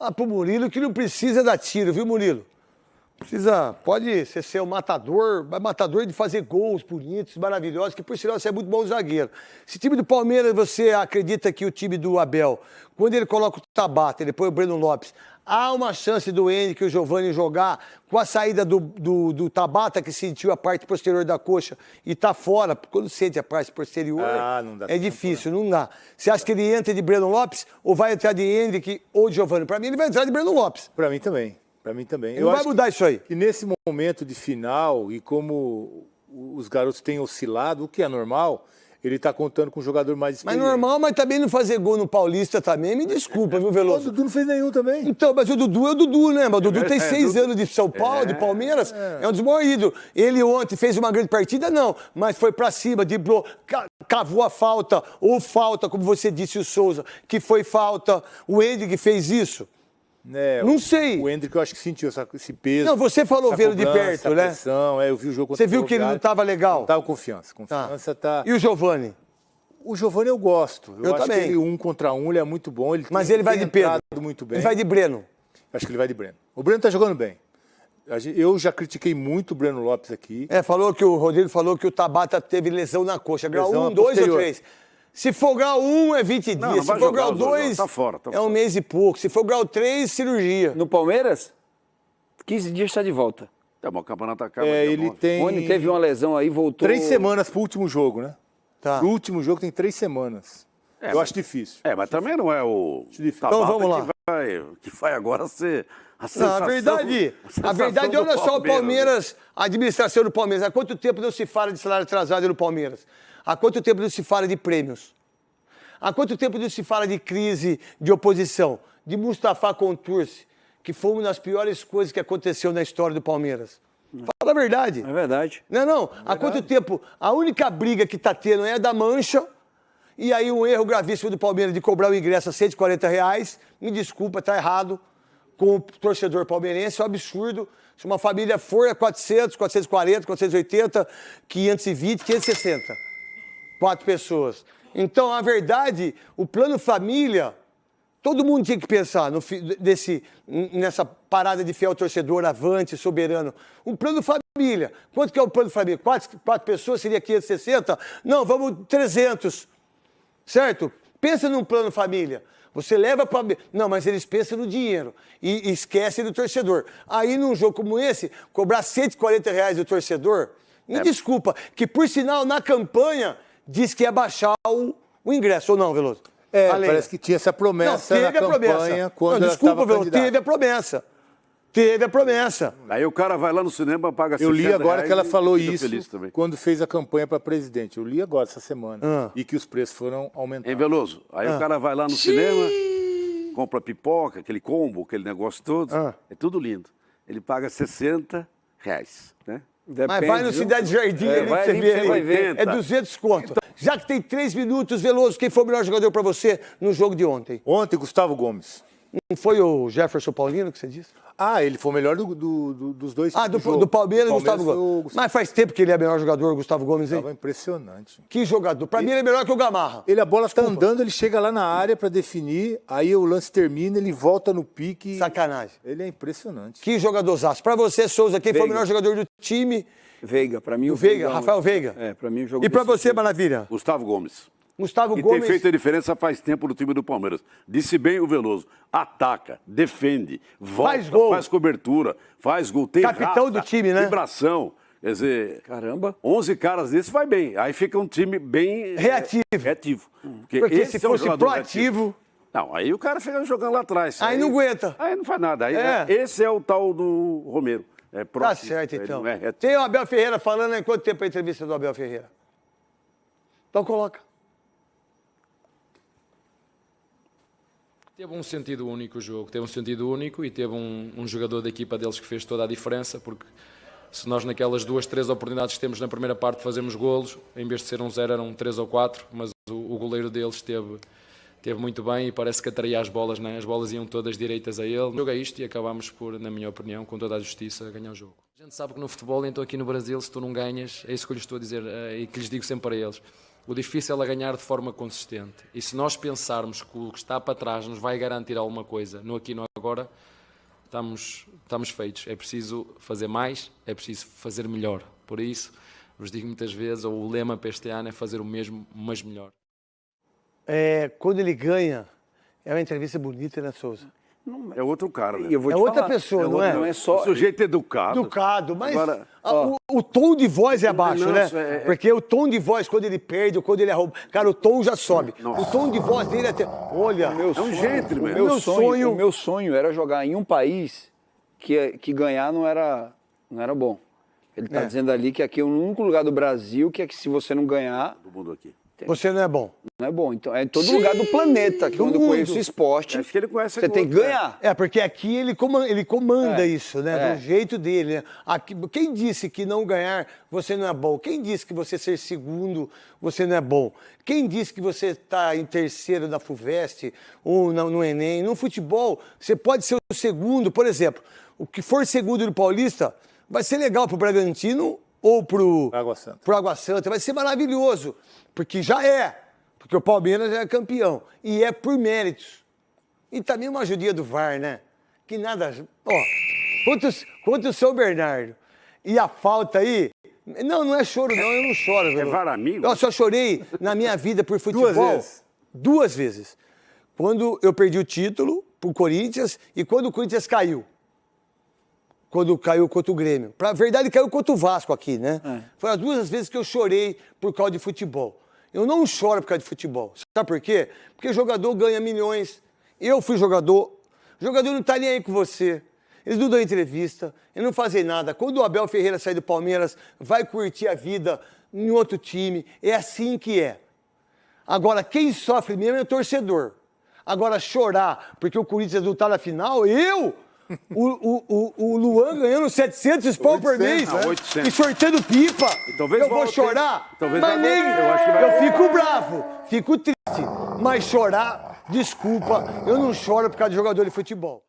Ah, pro Murilo que não precisa dar tiro, viu, Murilo? Precisa, pode ser ser o matador, matador de fazer gols bonitos, maravilhosos, que por sinal você é muito bom zagueiro. Esse time do Palmeiras, você acredita que o time do Abel, quando ele coloca o Tabata, ele põe o Breno Lopes, há uma chance do Henrique e o Giovanni jogar com a saída do, do, do, Tabata, que sentiu a parte posterior da coxa e tá fora, quando sente a parte posterior, ah, é difícil, não dá. Você acha que ele entra de Breno Lopes ou vai entrar de Henrique ou de Giovanni? Para mim, ele vai entrar de Breno Lopes. Para mim também. Para mim também. Não Eu vai mudar que, isso aí. E nesse momento de final, e como os garotos têm oscilado, o que é normal, ele está contando com um jogador mais experiente. Mas normal, mas também não fazer gol no Paulista também, me desculpa, viu, Veloso? O Dudu não fez nenhum também. Então, mas o Dudu é o Dudu, né? Mas o Dudu tem é, seis é, anos de São Paulo, é, de Palmeiras, é. é um desmorrido. Ele ontem fez uma grande partida, não, mas foi para cima, driblou, cavou a falta, ou falta, como você disse, o Souza, que foi falta. O Hendrick fez isso. É, não sei. O Hendrick eu acho que sentiu essa, esse peso. Não, você falou vendo de perto, né? Pressão, é, eu vi o jogo Você viu que ele não estava legal? Não estava confiança. Confiança tá. tá... E o Giovani? O Giovani eu gosto. Eu, eu acho também. que ele um contra um, ele é muito bom. Ele Mas tem, ele vai de Pedro. Muito bem. Ele vai de Breno. Acho que ele vai de Breno. O Breno tá jogando bem. Eu já critiquei muito o Breno Lopes aqui. É, falou que o Rodrigo falou que o Tabata teve lesão na coxa. Grau 1, 2 ou 3. Se for grau 1, é 20 não, dias. Não Se for grau 2, tá fora, tá é um mês e pouco. Se for grau 3, cirurgia. No Palmeiras, 15 dias está de volta. É bom, o campeonato acaba. É, ele tem... Rony teve uma lesão aí, voltou... Três semanas pro último jogo, né? Tá. Pro último jogo tem três semanas. É, Eu mas... acho difícil. É, mas também não é o... Então vamos lá. Que vai, que vai agora ser... A, não, a verdade, a, a verdade olha só o Palmeiras, a administração do Palmeiras. Há quanto tempo não se fala de salário atrasado no Palmeiras? Há quanto tempo não se fala de prêmios? Há quanto tempo não se fala de crise de oposição? De Mustafa Contursi, que foi uma das piores coisas que aconteceu na história do Palmeiras. Fala a verdade. É verdade. Não, não. É Há quanto tempo a única briga que está tendo é a da mancha, e aí um erro gravíssimo do Palmeiras de cobrar o ingresso a 140 reais. Me desculpa, está errado. Com o torcedor palmeirense, é um absurdo. Se uma família for, é 400, 440, 480, 520, 560 quatro pessoas. Então, a verdade, o plano família, todo mundo tinha que pensar no, desse, nessa parada de fiel torcedor, avante, soberano. Um plano família. Quanto que é o plano família? Quatro, quatro pessoas seria 560? Não, vamos 300. Certo? Pensa num plano família. Você leva para. Não, mas eles pensam no dinheiro e, e esquecem do torcedor. Aí, num jogo como esse, cobrar 140 reais do torcedor, me é. desculpa, que por sinal, na campanha, disse que ia baixar o, o ingresso, ou não, Veloso? É, parece que tinha essa promessa não, teve na a campanha promessa. quando não, Desculpa, Veloso, teve a promessa. Teve a promessa. Aí o cara vai lá no cinema, paga Eu li agora que ela falou isso quando fez a campanha para presidente. Eu li agora essa semana. Ah. E que os preços foram aumentando. Em Veloso, aí ah. o cara vai lá no Xiii. cinema, compra pipoca, aquele combo, aquele negócio todo. Ah. É tudo lindo. Ele paga 60 reais, né? Depende, Mas vai no Cidade Jardim é, ali você vê. Você vai ver. É 200 conto. Então, Já que tem três minutos, Veloso, quem foi o melhor jogador para você no jogo de ontem? Ontem, Gustavo Gomes. Não foi o Jefferson Paulino que você disse? Ah, ele foi o melhor do, do, do, dos dois. Ah, do, do, Palmeiras e Gustavo Gomes. Gustavo... Mas faz tempo que ele é o melhor jogador, o Gustavo Gomes, hein? Estava impressionante. Que jogador. Para mim ele é melhor que o Gamarra. Ele, a bola está andando, ele chega lá na área para definir, aí o lance termina, ele volta no pique. Sacanagem. Ele é impressionante. Que jogadorzaço. Para você, Souza, quem Veiga. foi o melhor jogador do time? Veiga, para mim o, o Veiga. Veiga. Rafael Veiga. É, para mim o jogo. E para você, Maravilha? Gustavo Gomes. Gustavo e Gomes. tem feito a diferença faz tempo no time do Palmeiras. Disse bem o Veloso. Ataca, defende, volta, faz, gol. faz cobertura, faz gol, tem Capitão raça, do time, né? Vibração. Quer dizer, caramba, 11 caras desse vai bem. Aí fica um time bem reativo. reativo. Porque, Porque se fosse é um proativo, reativo. Não, aí o cara fica jogando lá atrás. Aí, aí não aguenta. Aí não faz nada. Aí, é. Esse é o tal do Romero. É tá certo, então. É Tem o Abel Ferreira falando em quanto tempo a entrevista do Abel Ferreira? Então coloca. Teve um sentido único o jogo, teve um sentido único e teve um, um, jogador da equipa deles que fez toda a diferença, porque se nós naquelas duas, três oportunidades que temos na primeira parte fazemos golos, em vez de ser um zero eram três ou quatro, mas o, o goleiro deles esteve, teve muito bem e parece que atraía as bolas, né? as bolas iam todas direitas a ele. O jogo é isto e acabámos por, na minha opinião, com toda a justiça, ganhar o jogo. A gente sabe que no futebol, então aqui no Brasil, se tu não ganhas, é isso que eu lhes estou a dizer eh, e que lhes digo sempre para eles o difícil é ganhar de forma consistente. E se nós pensarmos que o que está para trás nos vai garantir alguma coisa, no aqui no agora estamos, estamos feitos. É preciso fazer mais, é preciso fazer melhor. Por isso, vos digo muitas vezes, o lema para este ano é fazer o mesmo, mas melhor. É, quando ele ganha, é uma entrevista bonita, né, Souza? É outro cara, né? E eu vou É te outra falar, pessoa, não outro- é? Não é O só... sujeito educado. Educado, mas Agora, a- o, tom de voz é abaixo, Não, né? isso é- Porque o tom de voz, quando ele perde ou quando ele arroba, cara, o tom já sobe. O tom de voz dele é até. Olha, Meu É um gentleman. O meu, Meu sonho, sonho- o meu sonho era jogar em um país que, que ganhar não era, não era bom. Ele está É. dizendo ali que aqui é o único lugar do Brasil que é que se você não ganhar, Todo mundo aqui. Você não é bom. não é bom. Então é em todo lugar do planeta, que do quando eu mundo. conheço esporte, Acho que ele conhece você tem que outro, né? ganhar. É, porque aqui ele comanda, ele comanda É, isso, né? é. Do jeito dele. Né? Aqui, quem disse que não ganhar você não é bom? Quem disse que você ser segundo você não é bom? Quem disse que você está em terceiro na FUVEST ou no, no Enem? No futebol, você pode ser o segundo, por exemplo. O que for segundo no Paulista vai ser legal pro Bragantino ou pro Água Santa. pro Água Santa. Vai ser maravilhoso, porque já é. Porque o Palmeiras já é campeão. E é por méritos. E também uma judia do VAR, né? Que nada. Ó, quanto, quanto o seu Bernardo. E a falta aí. Não, não é choro, não, eu não choro. velho. VAR amigo? Eu só chorei na minha vida por futebol. Duas vezes. Duas vezes. Quando eu perdi o título pro Corinthians e quando o Corinthians caiu. Quando caiu contra o Grêmio. Pra verdade, caiu contra o Vasco aqui, né? Foram as duas vezes que eu chorei por causa de futebol. Eu não choro por causa de futebol. Sabe por quê? Porque jogador ganha milhões. Eu fui jogador. O jogador não tá nem aí com você. Eles não dão entrevista, eles não fazem nada. Quando o Abel Ferreira sair do Palmeiras, vai curtir a vida em outro time. É assim que é. Agora, quem sofre mesmo é o torcedor. Agora, chorar porque o Corinthians não tá na final, eu? O, o, o, Luan ganhando 700 pau por 800, mês 800. e sortando pipa. eu vou chorar? talvez mas nem, eu eu fico bravo, fico triste. Mas chorar, desculpa, eu não choro por causa de jogador de futebol.